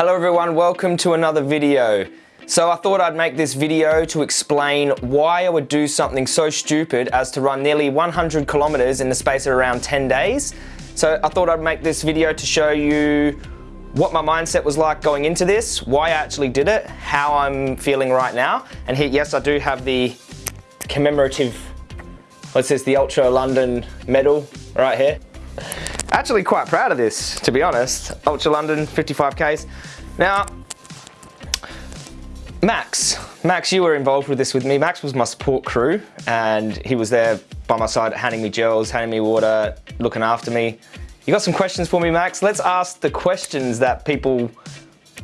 Hello everyone, welcome to another video. So I thought I'd make this video to explain why I would do something so stupid as to run nearly 100 kilometers in the space of around 10 days. So I thought I'd make this video to show you what my mindset was like going into this, why I actually did it, how I'm feeling right now. And here, yes, I do have the commemorative, what's this, the Ultra London medal right here. Actually quite proud of this, to be honest. Ultra London, 55Ks. Now, Max, Max, you were involved with this with me. Max was my support crew and he was there by my side handing me gels, handing me water, looking after me. You got some questions for me, Max? Let's ask the questions that people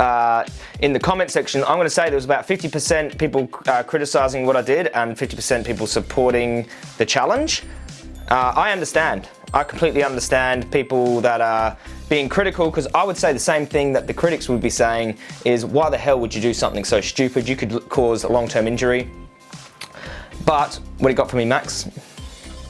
uh, in the comment section, I'm going to say there was about 50% people uh, criticizing what I did and 50% people supporting the challenge. Uh, I understand. I completely understand people that are being critical because I would say the same thing that the critics would be saying is why the hell would you do something so stupid? You could cause a long-term injury. But what you got for me, Max?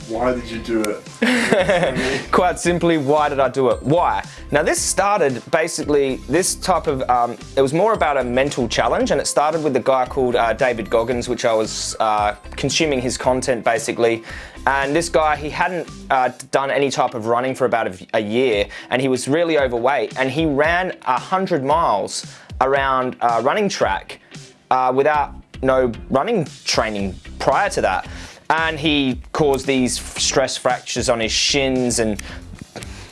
Why did you do it? Quite simply, why did I do it? Why? Now this started basically, this type of, um, it was more about a mental challenge and it started with a guy called uh, David Goggins, which I was uh, consuming his content basically. And this guy, he hadn't uh, done any type of running for about a, a, year and he was really overweight and he ran 100 miles around a running track uh, without no running training prior to that and he caused these stress fractures on his shins and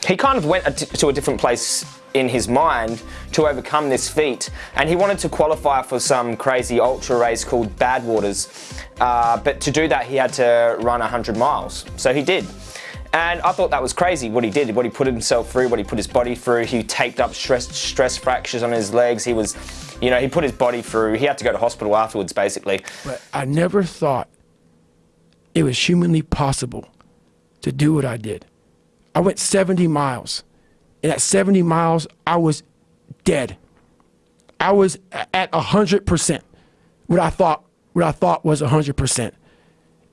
he kind of went to a different place in his mind to overcome this feat and he wanted to qualify for some crazy ultra race called Badwaters uh, but to do that he had to run 100 miles so he did and I thought that was crazy what he did, what he put himself through, what he put his body through. He taped up stress, stress fractures on his legs. He was, you know, he put his body through. He had to go to hospital afterwards, basically. But I never thought it was humanly possible to do what I did. I went 70 miles. And at 70 miles, I was dead. I was at 100%. What I thought, what I thought was 100%.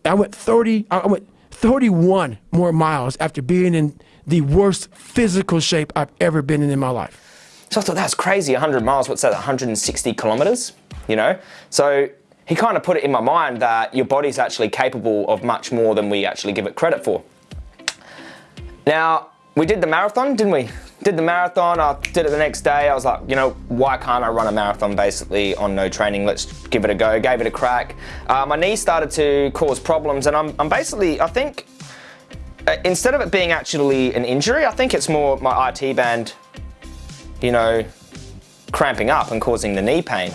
I went 30, I went 31 more miles after being in the worst physical shape I've ever been in in my life. So I thought that's crazy, 100 miles, what's that, 160 kilometers, you know? So he kind of put it in my mind that your body's actually capable of much more than we actually give it credit for. Now, we did the marathon, didn't we? Did the marathon, I did it the next day. I was like, you know, why can't I run a marathon basically on no training? Let's give it a go, gave it a crack. Uh, my knee started to cause problems and I'm, I'm basically, I think, uh, instead of it being actually an injury, I think it's more my IT band, you know, cramping up and causing the knee pain.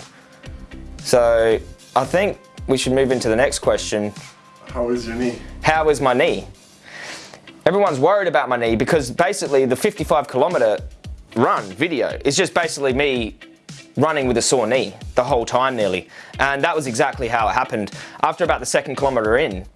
So I think we should move into the next question. How is your knee? How is my knee? Everyone's worried about my knee because basically the 55 kilometer run video is just basically me running with a sore knee the whole time nearly. And that was exactly how it happened. After about the second kilometer in,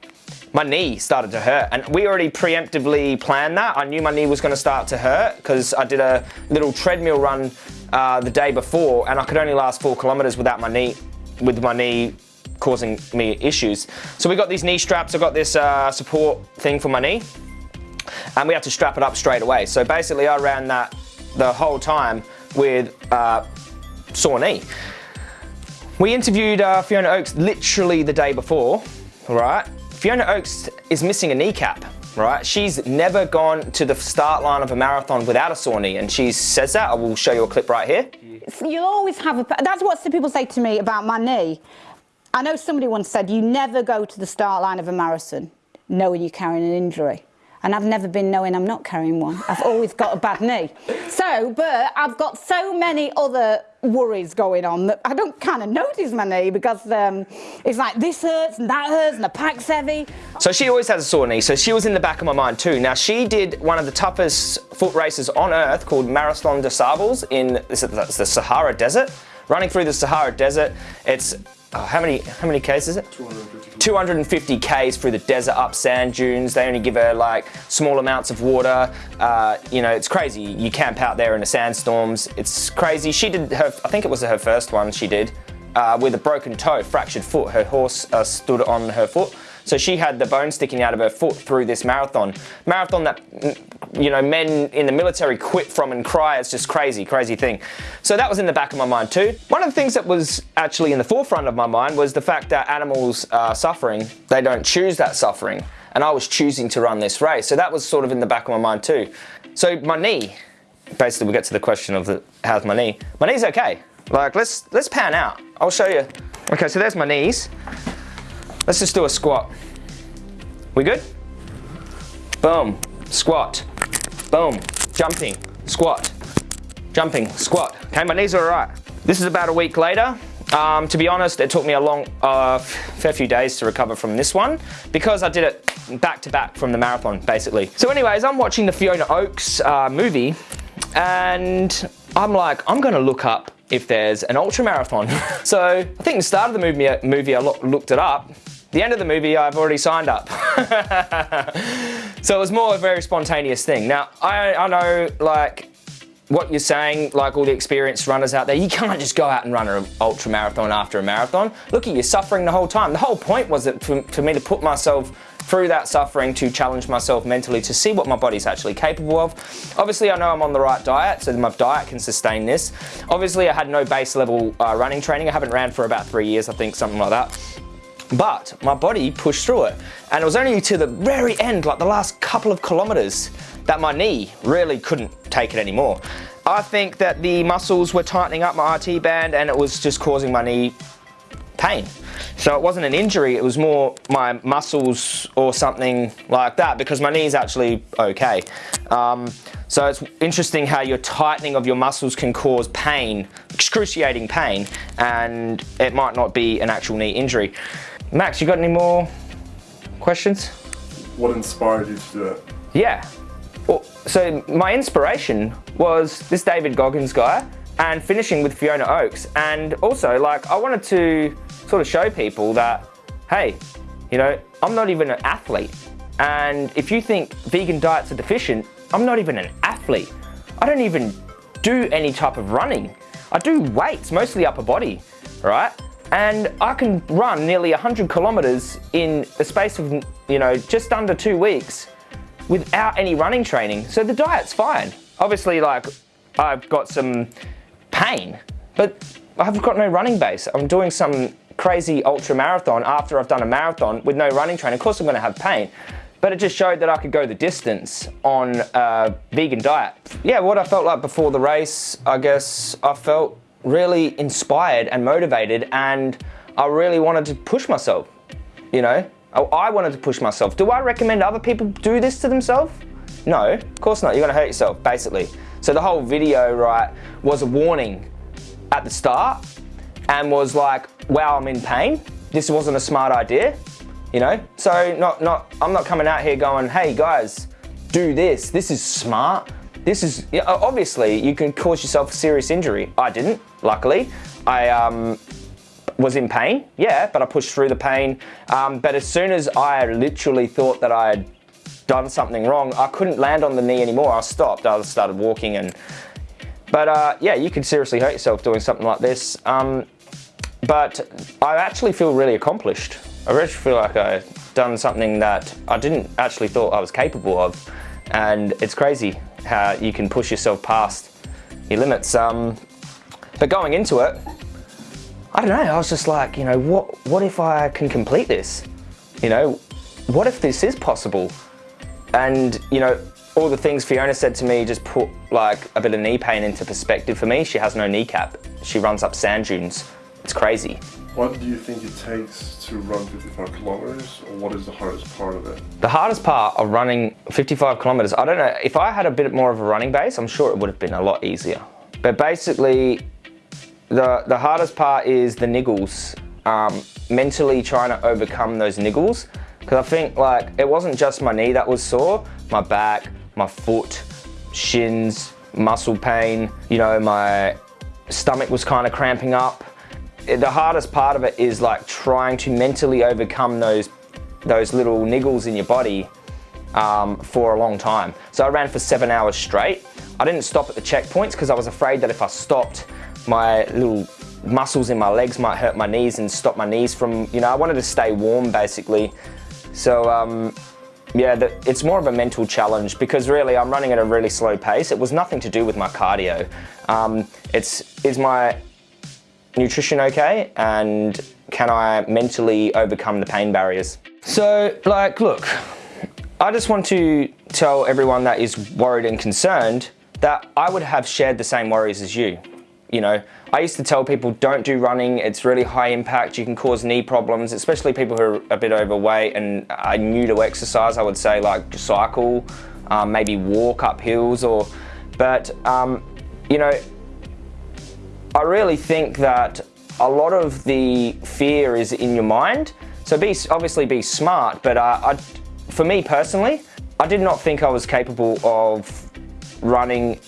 my knee started to hurt and we already preemptively planned that. I knew my knee was gonna start to hurt because I did a little treadmill run uh, the day before and I could only last four kilometers without my knee with my knee causing me issues. So we got these knee straps, I got this uh, support thing for my knee, and we had to strap it up straight away. So basically I ran that the whole time with uh, sore knee. We interviewed uh, Fiona Oakes literally the day before, right? Fiona Oakes is missing a kneecap, right? She's never gone to the start line of a marathon without a sore knee, and she says that. I will show you a clip right here. You'll always have a, that's what people say to me about my knee. I know somebody once said, you never go to the start line of a marathon knowing you're carrying an injury. And I've never been knowing I'm not carrying one. I've always got a bad knee. So, but I've got so many other worries going on that I don't kind of notice my knee because um, it's like this hurts and that hurts and the pack's heavy. So she always has a sore knee, so she was in the back of my mind too. Now she did one of the toughest foot races on earth called Marathon des Sables in the Sahara Desert. Running through the Sahara Desert, it's oh, how many how many k's is it? 250. 250 k's through the desert up sand dunes. They only give her like small amounts of water. Uh, you know, it's crazy. You camp out there in the sandstorms. It's crazy. She did her, I think it was her first one she did, uh, with a broken toe, fractured foot. Her horse uh, stood on her foot. So she had the bone sticking out of her foot through this marathon. Marathon that you know, men in the military quit from and cry. It's just crazy, crazy thing. So that was in the back of my mind too. One of the things that was actually in the forefront of my mind was the fact that animals are suffering. They don't choose that suffering. And I was choosing to run this race. So that was sort of in the back of my mind too. So my knee, basically we get to the question of the, how's my knee? My knee's okay. Like let's, let's pan out. I'll show you. Okay, so there's my knees. Let's just do a squat. We good? Boom, squat, boom, jumping, squat, jumping, squat. Okay, my knees are all right. This is about a week later. Um, to be honest, it took me a long, uh, fair few days to recover from this one because I did it back to back from the marathon, basically. So anyways, I'm watching the Fiona Oakes uh, movie and I'm like, I'm gonna look up if there's an ultra marathon. so I think the start of the movie, movie I looked it up the end of the movie, I've already signed up. so it was more a very spontaneous thing. Now, I, I know, like, what you're saying, like all the experienced runners out there, you can't just go out and run an ultra marathon after a marathon. Look at you suffering the whole time. The whole point was that for, for, me to put myself through that suffering to challenge myself mentally to see what my body's actually capable of. Obviously, I know I'm on the right diet, so my diet can sustain this. Obviously, I had no base level uh, running training. I haven't ran for about three years, I think, something like that. But my body pushed through it. And it was only to the very end, like the last couple of kilometers, that my knee really couldn't take it anymore. I think that the muscles were tightening up my IT band and it was just causing my knee pain. So it wasn't an injury, it was more my muscles or something like that because my knee is actually okay. Um, so it's interesting how your tightening of your muscles can cause pain, excruciating pain, and it might not be an actual knee injury. Max, you got any more questions? What inspired you to do it? Yeah. Well, so my inspiration was this David Goggins guy and finishing with Fiona Oakes. And also, like, I wanted to sort of show people that, hey, you know, I'm not even an athlete. And if you think vegan diets are deficient, I'm not even an athlete. I don't even do any type of running. I do weights, mostly upper body, right? And I can run nearly 100 kilometers in the space of, you know, just under two weeks without any running training. So the diet's fine. Obviously, like, I've got some pain, but I've got no running base. I'm doing some crazy ultra marathon after I've done a marathon with no running training. Of course, I'm gonna have pain, but it just showed that I could go the distance on a vegan diet. Yeah, what I felt like before the race, I guess I felt really inspired and motivated and I really wanted to push myself, you know? I wanted to push myself. Do I recommend other people do this to themselves? No, of course not. You're gonna hurt yourself, basically. So the whole video, right, was a warning at the start and was like, wow, I'm in pain. This wasn't a smart idea, you know? So not, not, I'm not coming out here going, hey guys, do this. This is smart. This is, obviously you can cause yourself a serious injury. I didn't, luckily. I um, was in pain, yeah, but I pushed through the pain. Um, but as soon as I literally thought that I had done something wrong, I couldn't land on the knee anymore. I stopped, I started walking and, but uh, yeah, you could seriously hurt yourself doing something like this. Um, but I actually feel really accomplished. I really feel like I've done something that I didn't actually thought I was capable of. And it's crazy how you can push yourself past your limits. Um, but going into it, I don't know, I was just like, you know, what, what if I can complete this? You know, what if this is possible? And, you know, all the things Fiona said to me just put like a bit of knee pain into perspective for me. She has no kneecap. She runs up sand dunes. It's crazy. What do you think it takes to run 55 kilometers, or what is the hardest part of it? The hardest part of running 55 kilometers, I don't know, if I had a bit more of a running base, I'm sure it would have been a lot easier. But basically, the, the hardest part is the niggles. Um, mentally trying to overcome those niggles. Because I think like, it wasn't just my knee that was sore, my back, my foot, shins, muscle pain, you know, my stomach was kind of cramping up the hardest part of it is like trying to mentally overcome those those little niggles in your body um, for a long time. So I ran for seven hours straight. I didn't stop at the checkpoints because I was afraid that if I stopped, my little muscles in my legs might hurt my knees and stop my knees from, you know, I wanted to stay warm basically. So um, yeah, the, it's more of a mental challenge because really I'm running at a really slow pace. It was nothing to do with my cardio. Um, it's is my nutrition okay and can I mentally overcome the pain barriers? So like, look, I just want to tell everyone that is worried and concerned that I would have shared the same worries as you. You know, I used to tell people don't do running, it's really high impact, you can cause knee problems, especially people who are a bit overweight and are new to exercise, I would say like cycle, um, maybe walk up hills or, but um, you know, I really think that a lot of the fear is in your mind. So be obviously be smart, but uh, I, for me personally, I did not think I was capable of running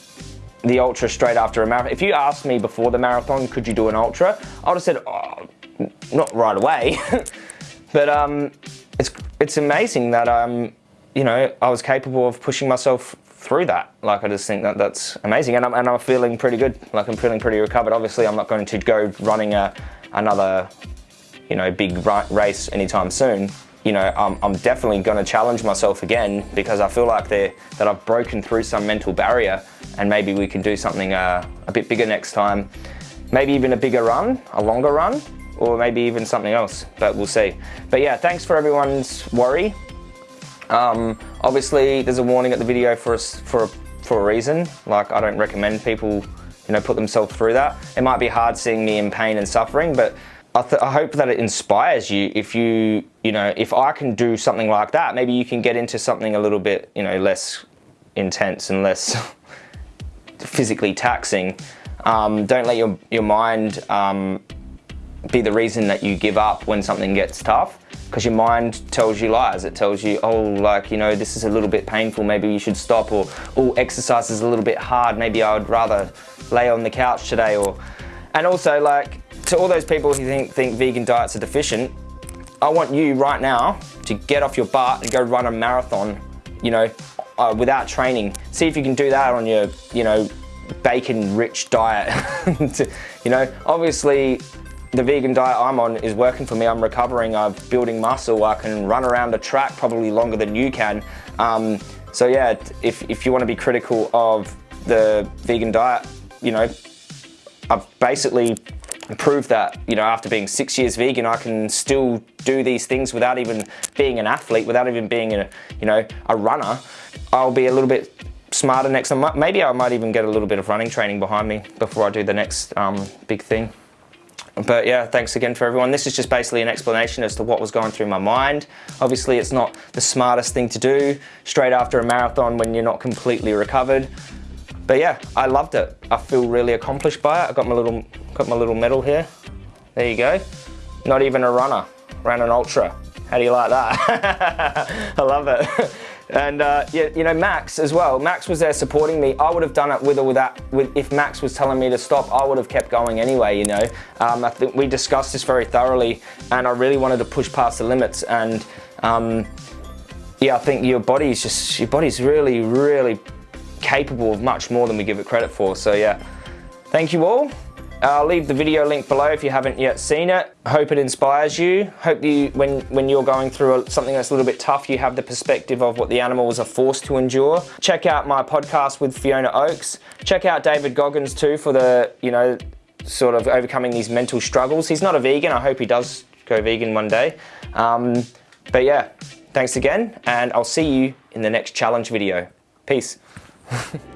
the ultra straight after a marathon. If you asked me before the marathon, could you do an ultra? I would have said, oh, not right away. but um, it's, it's amazing that, um, you know, I was capable of pushing myself through that. Like, I just think that that's amazing. And I'm, and I'm feeling pretty good. Like, I'm feeling pretty recovered. Obviously, I'm not going to go running a, another, you know, big race anytime soon you know, I'm, I'm definitely going to challenge myself again because I feel like that I've broken through some mental barrier and maybe we can do something uh, a bit bigger next time. Maybe even a bigger run, a longer run, or maybe even something else, but we'll see. But yeah, thanks for everyone's worry. Um, obviously, there's a warning at the video for, us, for, for a reason. Like, I don't recommend people you know, put themselves through that. It might be hard seeing me in pain and suffering, but I, I, hope that it inspires you if you, you know, if I can do something like that, maybe you can get into something a little bit, you know, less intense and less physically taxing. Um, don't let your, your mind um, be the reason that you give up when something gets tough because your mind tells you lies. It tells you, oh, like, you know, this is a little bit painful, maybe you should stop, or, oh, exercise is a little bit hard, maybe I would rather lay on the couch today, or, and also like, to all those people who think, think vegan diets are deficient, I want you right now to get off your butt and go run a marathon, you know, uh, without training. See if you can do that on your, you know, bacon-rich diet. you know, obviously the vegan diet I'm on is working for me. I'm recovering, I'm building muscle. I can run around a track probably longer than you can. Um, so yeah, if, if you want to be critical of the vegan diet, you know, I've basically proved that, you know, after being six years vegan, I can still do these things without even being an athlete, without even being a, you know, a runner. I'll be a little bit smarter next time. Maybe I might even get a little bit of running training behind me before I do the next um, big thing. But yeah, thanks again for everyone. This is just basically an explanation as to what was going through my mind. Obviously, it's not the smartest thing to do straight after a marathon when you're not completely recovered. But yeah, I loved it. I feel really accomplished by it. I got my little, got my little medal here. There you go. Not even a runner, ran an ultra. How do you like that? I love it. And uh, yeah, you know, Max as well. Max was there supporting me. I would have done it with or without, with, if Max was telling me to stop, I would have kept going anyway, you know. Um, I think we discussed this very thoroughly and I really wanted to push past the limits and um, yeah, I think your body's just, your body's really, really capable of much more than we give it credit for. So yeah, thank you all. I'll leave the video link below if you haven't yet seen it. Hope it inspires you. Hope you, when, when you're going through something that's a little bit tough, you have the perspective of what the animals are forced to endure. Check out my podcast with Fiona Oakes. Check out David Goggins too for the, you know, sort of overcoming these mental struggles. He's not a vegan. I hope he does go vegan one day. Um, but yeah, thanks again, and I'll see you in the next challenge video. Peace.